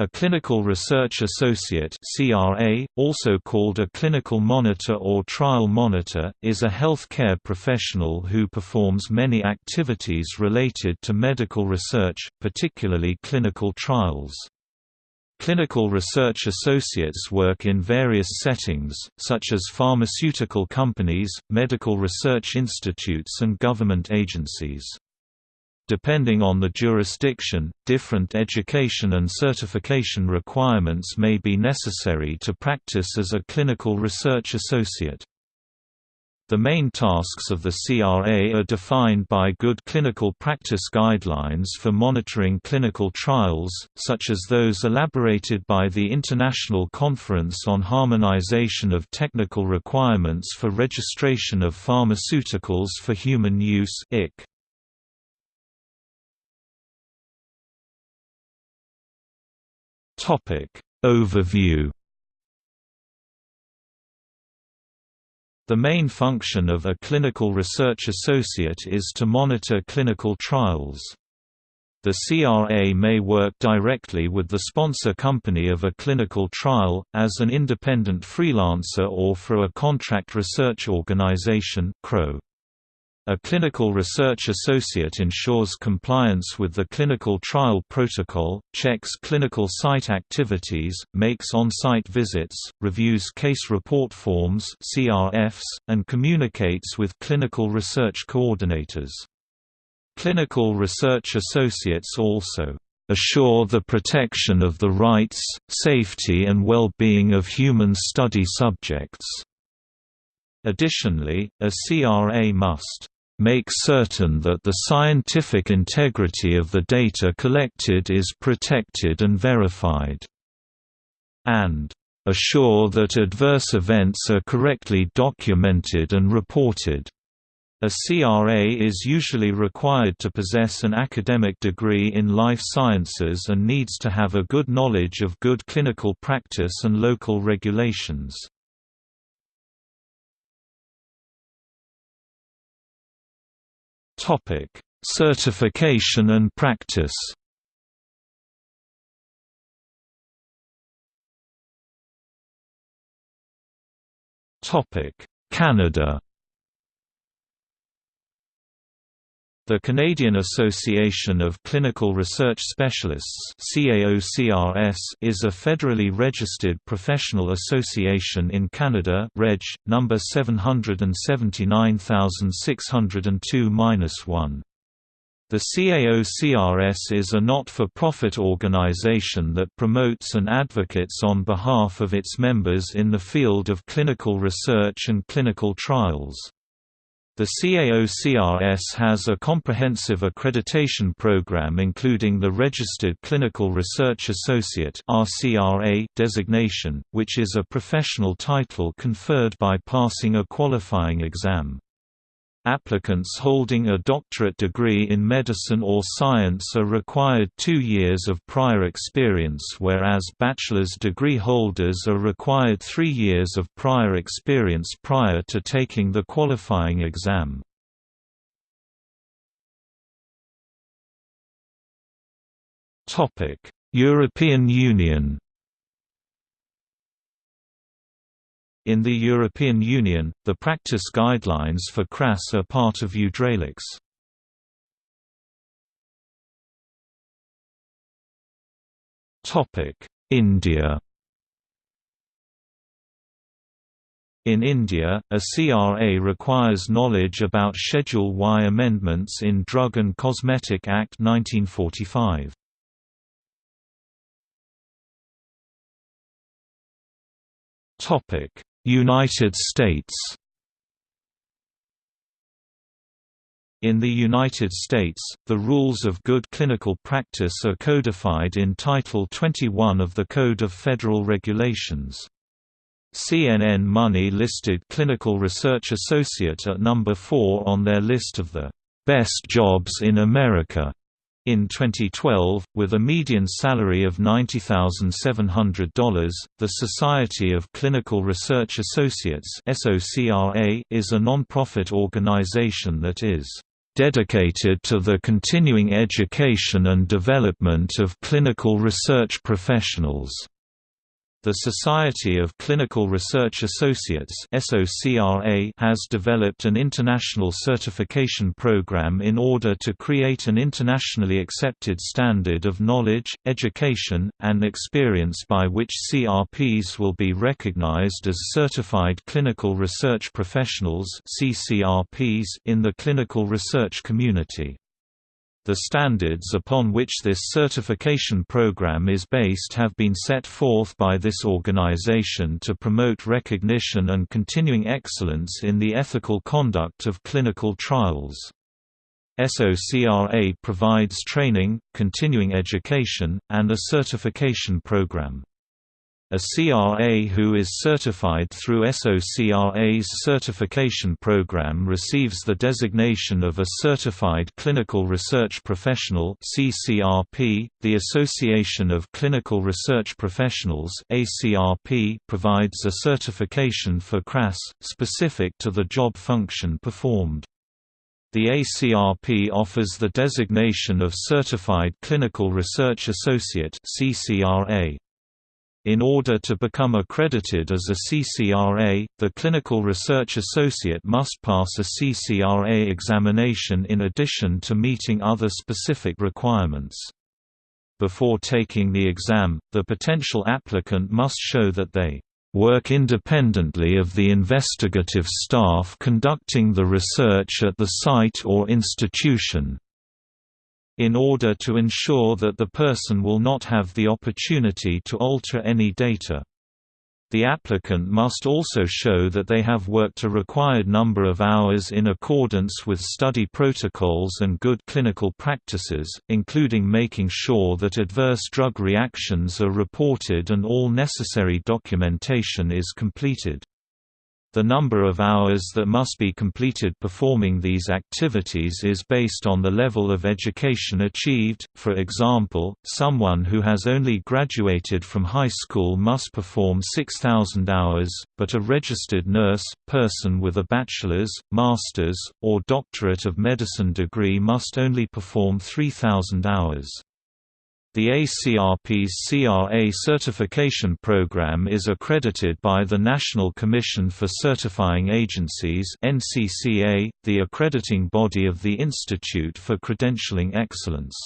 A clinical research associate (CRA), also called a clinical monitor or trial monitor, is a healthcare professional who performs many activities related to medical research, particularly clinical trials. Clinical research associates work in various settings, such as pharmaceutical companies, medical research institutes and government agencies. Depending on the jurisdiction, different education and certification requirements may be necessary to practice as a clinical research associate. The main tasks of the CRA are defined by good clinical practice guidelines for monitoring clinical trials, such as those elaborated by the International Conference on Harmonization of Technical Requirements for Registration of Pharmaceuticals for Human Use ICH. Topic Overview The main function of a clinical research associate is to monitor clinical trials. The CRA may work directly with the sponsor company of a clinical trial, as an independent freelancer or for a contract research organization CRO. A clinical research associate ensures compliance with the clinical trial protocol, checks clinical site activities, makes on-site visits, reviews case report forms CRFs, and communicates with clinical research coordinators. Clinical research associates also assure the protection of the rights, safety and well-being of human study subjects. Additionally, a CRA must make certain that the scientific integrity of the data collected is protected and verified, and assure that adverse events are correctly documented and reported. A CRA is usually required to possess an academic degree in life sciences and needs to have a good knowledge of good clinical practice and local regulations. Topic: Certification and practice. Topic: Canada. The Canadian Association of Clinical Research Specialists is a federally registered professional association in Canada Reg. No. 779602-1. The CAOCRS is a not-for-profit organization that promotes and advocates on behalf of its members in the field of clinical research and clinical trials. The CAOCRS has a comprehensive accreditation program including the Registered Clinical Research Associate designation, which is a professional title conferred by passing a qualifying exam. Applicants holding a doctorate degree in medicine or science are required two years of prior experience whereas bachelor's degree holders are required three years of prior experience prior to taking the qualifying exam. European Union In the European Union, the practice guidelines for CRAS are part of EudraLex. India In India, a CRA requires knowledge about Schedule Y amendments in Drug and Cosmetic Act 1945. Topic: United States In the United States, the rules of good clinical practice are codified in Title 21 of the Code of Federal Regulations. CNN Money listed Clinical Research Associate at number 4 on their list of the best jobs in America in 2012, with a median salary of $90,700, the Society of Clinical Research Associates is a non-profit organization that is dedicated to the continuing education and development of clinical research professionals. The Society of Clinical Research Associates has developed an international certification program in order to create an internationally accepted standard of knowledge, education, and experience by which CRPs will be recognized as Certified Clinical Research Professionals in the clinical research community. The standards upon which this certification program is based have been set forth by this organization to promote recognition and continuing excellence in the ethical conduct of clinical trials. SOCRA provides training, continuing education, and a certification program. A CRA who is certified through SOCRA's certification program receives the designation of a Certified Clinical Research Professional (CCRP). The Association of Clinical Research Professionals (ACRP) provides a certification for CRAS specific to the job function performed. The ACRP offers the designation of Certified Clinical Research Associate (CCRA). In order to become accredited as a CCRA, the clinical research associate must pass a CCRA examination in addition to meeting other specific requirements. Before taking the exam, the potential applicant must show that they work independently of the investigative staff conducting the research at the site or institution in order to ensure that the person will not have the opportunity to alter any data. The applicant must also show that they have worked a required number of hours in accordance with study protocols and good clinical practices, including making sure that adverse drug reactions are reported and all necessary documentation is completed. The number of hours that must be completed performing these activities is based on the level of education achieved, for example, someone who has only graduated from high school must perform 6,000 hours, but a registered nurse, person with a bachelor's, master's, or doctorate of medicine degree must only perform 3,000 hours. The ACRP's CRA certification program is accredited by the National Commission for Certifying Agencies (NCCA), the accrediting body of the Institute for Credentialing Excellence.